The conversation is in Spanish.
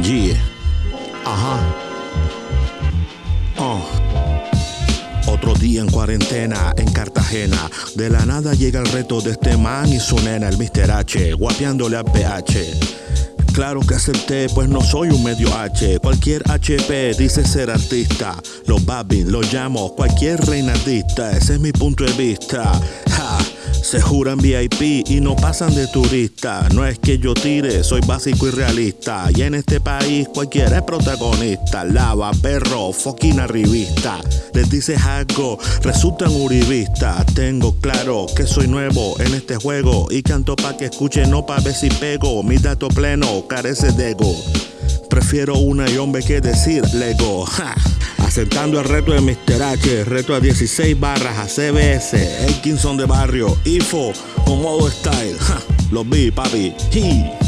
Yeah. Ajá. Oh. Otro día en cuarentena en Cartagena. De la nada llega el reto de este man y su nena, el Mr. H, guapeándole a PH. Claro que acepté, pues no soy un medio H. Cualquier HP dice ser artista. Los babin, los llamo cualquier reinardista. Ese es mi punto de vista. Se juran VIP y no pasan de turista. No es que yo tire, soy básico y realista. Y en este país cualquiera es protagonista. Lava, perro, foquina revista. Les dices algo, resultan uribistas. Tengo claro que soy nuevo en este juego. Y canto pa' que escuchen, no pa' ver si pego. Mi dato pleno carece de ego. Prefiero una y hombre que decir Lego. Ja. Aceptando el reto de Mr. H, reto a 16 barras a CBS, Elkinson de barrio, IFO, con modo style. Los vi, papi. Hi.